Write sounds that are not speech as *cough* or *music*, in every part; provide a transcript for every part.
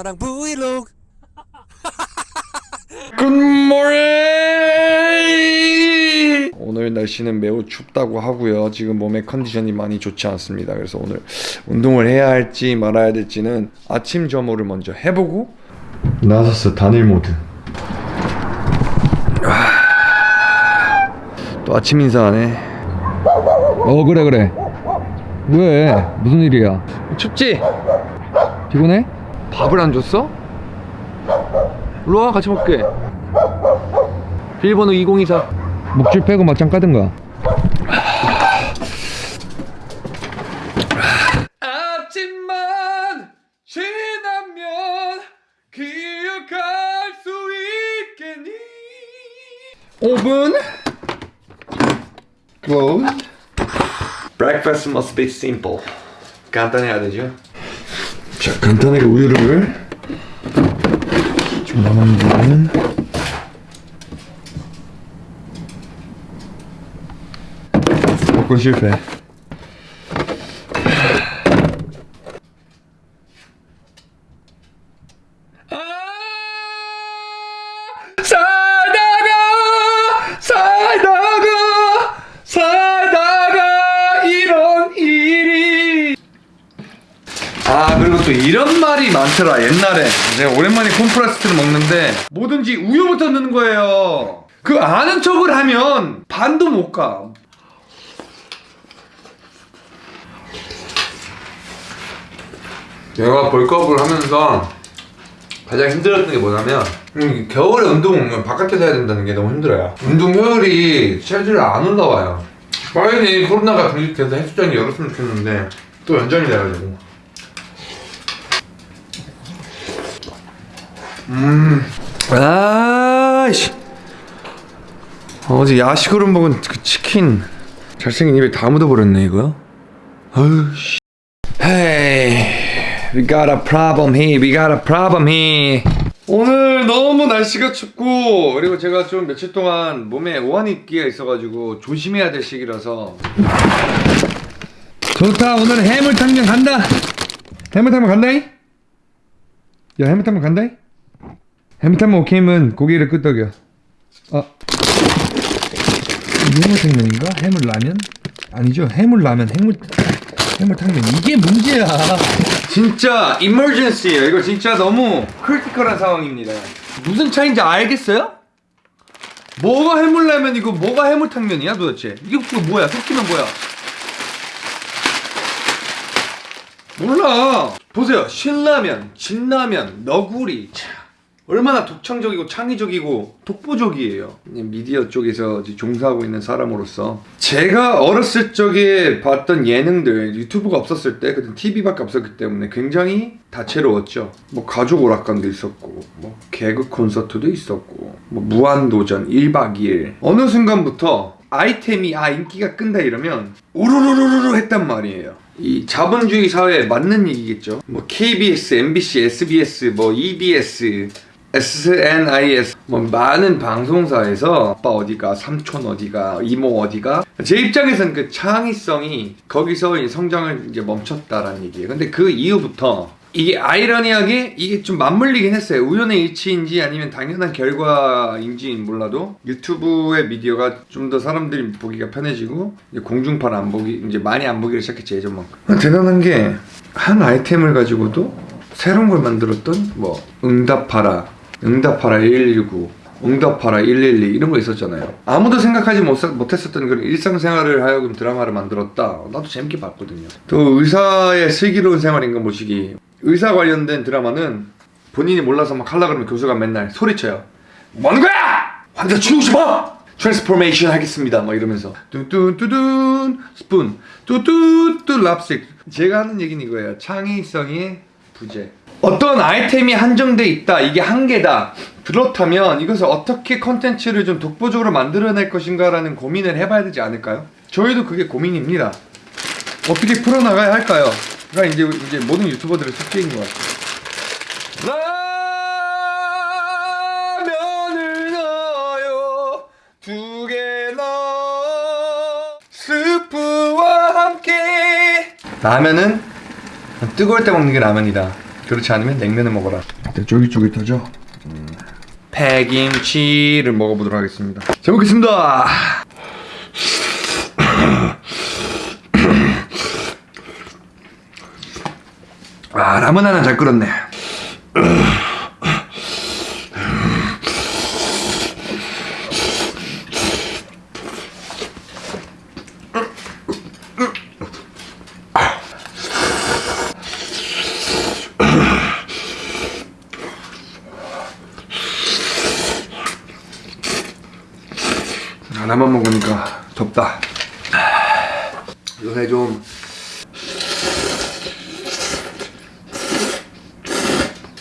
영화랑 브이로그 *laughs* 굿모닝! 오늘 날씨는 매우 춥다고 하고요. 지금 몸의 컨디션이 많이 좋지 않습니다. 그래서 오늘 운동을 해야 할지 말아야 될지는 아침 점호를 먼저 해보고 나섰어 단일 모드. 아, 또 아침 인사하네. 어 그래 그래 왜 무슨 일이야 춥지? 피곤해? 밥을 안 줬어? 일로 와 같이 먹게. 비밀번호 2024. 목줄 빼고 맞짱 까든가 아침만 지나면 기억할 수 있겠니 5분 Closed Breakfast must be simple 간단해야 되죠 자 간단하게 우유를 좀 남았는 먹고 실패 살다가 살다가 살다가 이런 일이 아 그리고 또 이런 많더라 옛날에. 제가 오랜만에 콘프라스트를 먹는데 뭐든지 우유부터 넣는 거예요. 그 아는 척을 하면 반도 못가. 제가 벌크업을 하면서 가장 힘들었던 게 뭐냐면 음, 겨울에 운동 바깥에서 해야 된다는 게 너무 힘들어요. 운동 효율이 체질이 안 올라와요. 빨리 코로나가 종식돼서 헬스장이 열었으면 좋겠는데 또 연장이 돼가지고 아이씨. 어제 야식으로 먹은 그 치킨. 잘생긴 입에 다 묻어버렸네 이거. 아유 씨. Hey We got a problem here. We got a problem here. 오늘 너무 날씨가 춥고 그리고 제가 좀 며칠 동안 몸에 오한입기가 있어가지고 조심해야 될 시기라서. 좋다. 오늘 해물탕면 간다. 해물탕면 간다이? 야 해물탕면 간다이? 해물탕면 오케이면 고기를 끄덕여. 아. 해물탕면인가? 해물라면? 아니죠. 해물라면 해물 해물탕면. 이게 문제야. 진짜 이머전시예요. 이거 진짜 너무 critical한 상황입니다. 무슨 차이인지 알겠어요? 뭐가 해물라면이고 뭐가 해물탕면이야 도대체? 이게 그 뭐야? 섞이면 뭐야? 몰라. 보세요. 신라면 진라면 너구리. 참 얼마나 독창적이고 창의적이고 독보적이에요. 미디어 쪽에서 종사하고 있는 사람으로서. 제가 어렸을 적에 봤던 예능들 유튜브가 없었을 때 그때 TV밖에 없었기 때문에 굉장히 다채로웠죠. 뭐 가족 오락관도 있었고 뭐 개그 콘서트도 있었고 뭐 무한도전 1박 2일. 어느 순간부터 아이템이 아 인기가 끈다 이러면 우르르르르 했단 말이에요. 이 자본주의 사회에 맞는 얘기겠죠. 뭐 KBS, MBC, SBS, 뭐 EBS SNIS 뭐 많은 방송사에서 아빠 어디가 삼촌 어디가 이모 어디가 제 입장에서는 그 창의성이 거기서 성장을 이제 멈췄다라는 얘기예요. 근데 그 이후부터 이게 아이러니하게 이게 좀 맞물리긴 했어요. 우연의 일치인지 아니면 당연한 결과인지 몰라도 유튜브의 미디어가 좀 더 사람들이 보기가 편해지고 공중파를 안 보기 이제 많이 안 보기를 시작했지 예전만큼. 대단한 게 한 아이템을 가지고도 새로운 걸 만들었던 뭐 응답하라 응답하라 119 응답하라 112 이런 거 있었잖아요. 아무도 생각하지 못, 못했었던 그런 일상생활을 하여금 드라마를 만들었다. 나도 재밌게 봤거든요. 또 의사의 슬기로운 생활인가 모시기? 의사 관련된 드라마는 본인이 몰라서 막 하려 그러면 교수가 맨날 소리쳐요. 뭐 하는 거야! 환자 죽이고 싶어! transformation 하겠습니다. 막 이러면서. 뚜뚜뚜둔 스푼. 뚜뚜뚜 랍스틱. 제가 하는 얘기는 이거예요. 창의성의 부재 어떤 아이템이 한정돼 있다 이게 한계다. 그렇다면 이것을 어떻게 컨텐츠를 좀 독보적으로 만들어낼 것인가 라는 고민을 해봐야 되지 않을까요? 저희도 그게 고민입니다. 어떻게 풀어나가야 할까요? 가 이제, 이제 모든 유튜버들의 숙제인 것 같아요. 라면을 넣어요. 두 개나 스프와 함께. 라면은 뜨거울 때 먹는 게 라면이다 그렇지 않으면 냉면을 먹어라. 일단 쫄깃쫄깃하죠. 음. 패김치를 먹어보도록 하겠습니다. 잘 먹겠습니다. 아 라면 하나 잘 끓었네. 하나만 먹으니까 덥다. 요새 좀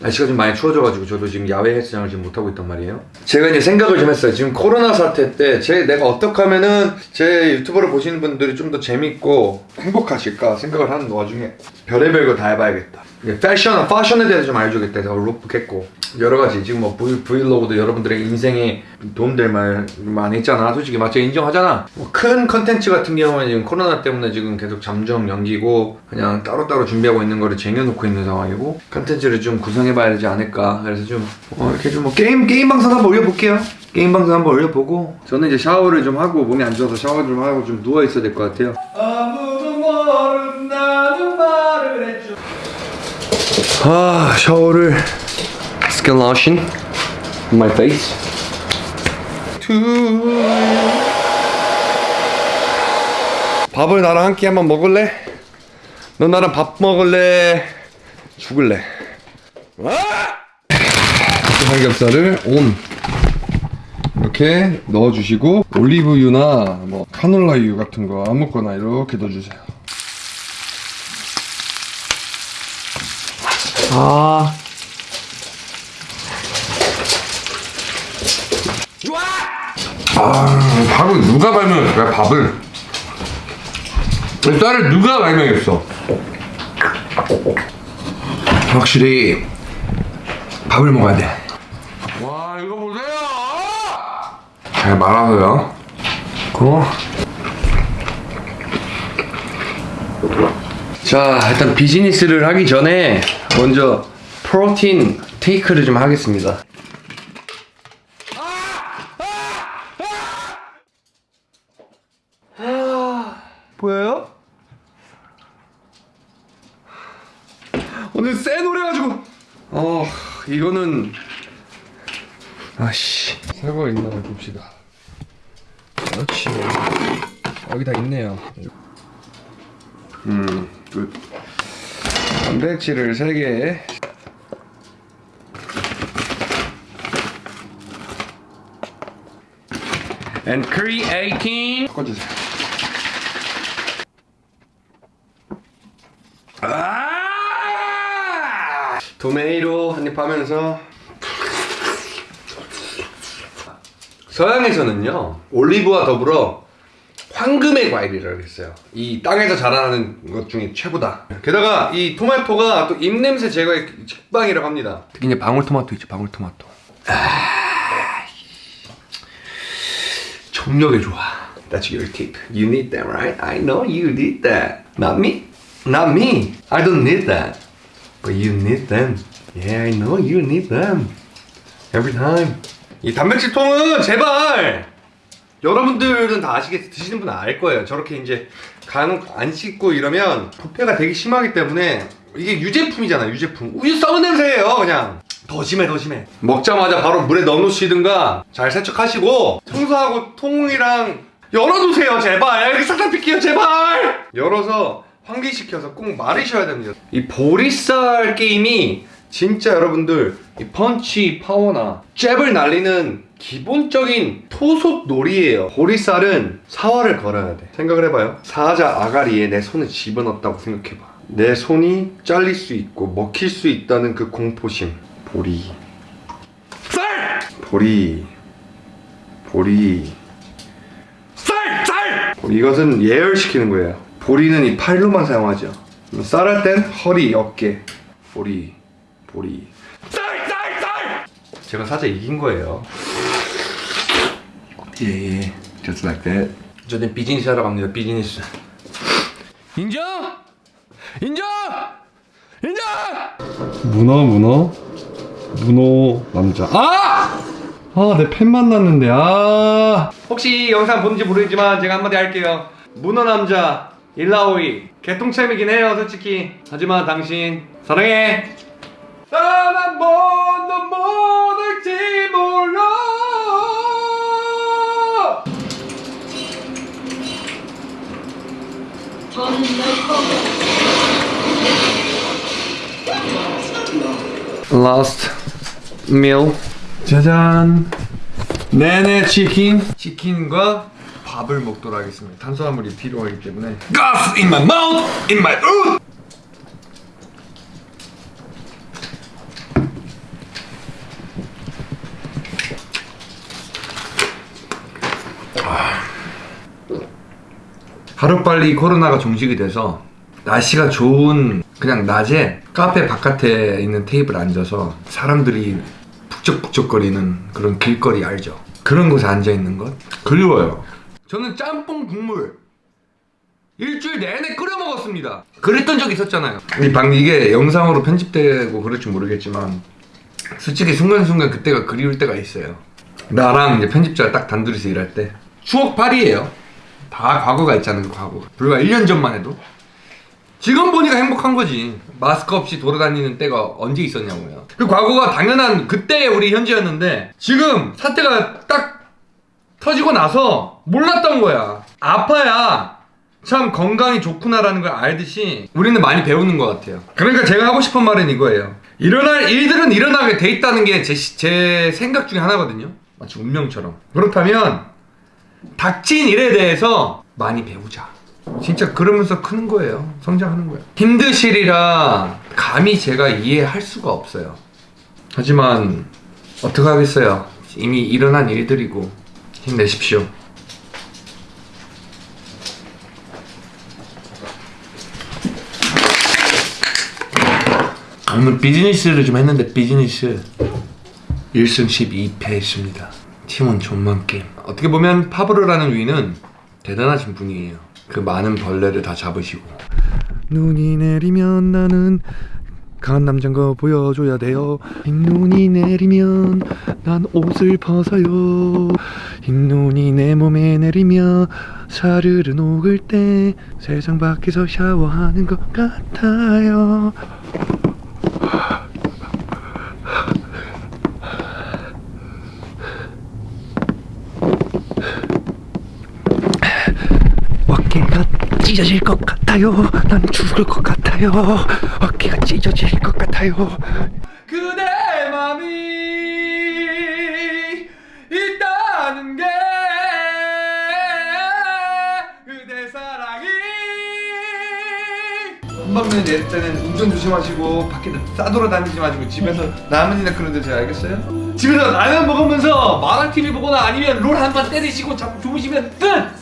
날씨가 좀 많이 추워져가지고 저도 지금 야외 헬스장을 지금 못 하고 있단 말이에요. 제가 이제 생각을 좀 했어요. 지금 코로나 사태 때 제 내가 어떻게 하면은 제 유튜브를 보시는 분들이 좀 더 재밌고 행복하실까 생각을 하는 와중에 별의별 거 다 해봐야겠다. 패션, 패션에 대해서 좀 알려주겠다 해서 룩북했고 여러 가지 지금 뭐 브이, 브이로그도 여러분들의 인생에 도움될 말 많이 했잖아. 솔직히 맞죠? 인정하잖아. 뭐 큰 컨텐츠 같은 경우는 지금 코로나 때문에 지금 계속 잠정 연기고 그냥 따로따로 준비하고 있는 거를 쟁여놓고 있는 상황이고 컨텐츠를 좀 구성해봐야 되지 않을까. 그래서 좀 어, 이렇게 좀 뭐 게임 게임 방송 한번 올려볼게요. 게임 방송 한번 올려보고 저는 이제 샤워를 좀 하고 몸이 안 좋아서 샤워 좀 하고 좀 누워 있어야 될 것 같아요. 아 샤워를 skin lotion on my face. 밥을 나랑 한 끼 한번 먹을래? 너 나랑 밥 먹을래? 죽을래? 삼겹살을 온 이렇게 넣어주시고 올리브유나 뭐 카놀라유 같은 거 아무거나 이렇게 넣어주세요. 아, 아 밥을 누가 발명했을까 밥을? 이 쌀을 누가 발명했어? 확실히 밥을 먹어야 돼와 이거 보세요 잘 말아서요 고자 일단 비즈니스를 하기 전에 먼저 프로틴 테이크를 좀 하겠습니다. 보여요? 오늘 센 노래 가지고 어 이거는 아씨 있나 봅시다. 그렇지 여기 다 있네요. 음, 굿. 단백질을 3개. And creatine. 섞어주세요. 아! 토메이로 한입 하면서 서양에서는요 올리브와 더불어 황금의 과일이라고 했어요. 이 땅에서 자라나는 것 중에 최고다. 게다가 이 토마토가 또 입냄새 제거의 직방이라고 합니다. 특히 이제 방울토마토 있죠, 방울토마토. 아, 정력에 좋아. That's your tip. You need that, right? I know you need that. Not me. Not me. I don't need that. But you need them. Yeah, I know you need them. Every time. 이 단백질 통은 제발 여러분들은 다 아시겠 드시는 분은 알 거예요. 저렇게 이제 간혹 안 씻고 이러면 부패가 되게 심하기 때문에 이게 유제품이잖아 유제품. 우유 썩은 냄새예요 그냥. 더 심해 더 심해. 먹자마자 바로 물에 넣어놓으시든가 잘 세척하시고 청소하고 통이랑 열어두세요 제발. 이렇게 싹다 빗게요 제발. 열어서 환기시켜서 꼭 마르셔야 됩니다. 이 보리쌀 게임이 진짜 여러분들 이 펀치 파워나 잽을 날리는 기본적인 토속 놀이에요. 보리쌀은 사활을 걸어야 돼. 생각을 해봐요. 사자 아가리에 내 손을 집어넣었다고 생각해봐. 내 손이 잘릴 수 있고 먹힐 수 있다는 그 공포심. 보리. 쌀! 보리. 보리. 쌀! 쌀! 이것은 예열시키는 거예요. 보리는 이 팔로만 사용하죠. 쌀 할 땐 허리, 어깨. 보리. 보리. 쌀! 쌀! 쌀! 제가 사자 이긴 거예요. 예, 예. Just like that. 저는 비즈니스 하러 갑니다. 비즈니스. 인정? 인정? 인정! 문어 문어 문어 남자 아! 아 내 팬 만났는데 아 혹시 이 영상 본지 모르지만 제가 한마디 할게요 문어 남자 일라오이 개똥챔이긴 해요 솔직히 하지만 당신 사랑해 난 번도 못할지 몰라. Last meal. 짜잔. 네네 치킨. 치킨과 밥을 먹도록 하겠습니다. 탄수화물이 필요하기 때문에. Gas in my mouth, in my mouth 하루빨리 코로나가 종식이 돼서 날씨가 좋은 그냥 낮에 카페 바깥에 있는 테이블 앉아서 사람들이 북적북적거리는 그런 길거리 알죠? 그런 곳에 앉아있는 것? 그리워요. 저는 짬뽕 국물 일주일 내내 끓여 먹었습니다. 그랬던 적 있었잖아요. 이 방 이게 영상으로 편집되고 그럴지 모르겠지만 솔직히 순간순간 그때가 그리울 때가 있어요. 나랑 이제 편집자 딱 단둘이서 일할 때. 추억팔이에요 다 과거가 있잖아요 과거 불과 1년 전만 해도. 지금 보니까 행복한 거지. 마스크 없이 돌아다니는 때가 언제 있었냐고요. 그 과거가 당연한 그때의 우리 현지였는데 지금 사태가 딱 터지고 나서 몰랐던 거야. 아파야 참 건강이 좋구나라는 걸 알듯이 우리는 많이 배우는 것 같아요. 그러니까 제가 하고 싶은 말은 이거예요. 일어날 일들은 일어나게 돼 있다는 게 제 제 생각 중에 하나거든요. 마치 운명처럼. 그렇다면 닥친 일에 대해서 많이 배우자. 진짜 그러면서 크는 거예요. 성장하는 거예요. 힘드시리라 감히 제가 이해할 수가 없어요. 하지만 어떻게 하겠어요. 이미 일어난 일들이고 힘내십시오. 오늘 비즈니스를 좀 했는데 비즈니스 1승 12패 했습니다. 팀원 존만 게임. 어떻게 보면 파브르라는 위는 대단하신 분이에요. 그 많은 벌레를 다 잡으시고. 눈이 내리면 나는 강한 남자인 거 보여줘야 돼요. 흰눈이 내리면 난 옷을 벗어요. 흰눈이 내 몸에 내리면 사르르 녹을 때 세상 밖에서 샤워하는 것 같아요. 어깨가 찢어질 것 같아요. 난 죽을 것 같아요. 어깨가 찢어질 것 같아요. 그대 맘이 있다는 게 그대 사랑이 한방면에 내릴 때는 운전 조심하시고 밖에 싸돌아다니지 마시고 집에서 라면이나 그런 데 드세요 알겠어요? 집에서 라면 먹으면서 만화 TV 보거나 아니면 롤 한 판 때리시고 잠 주무시면 끝!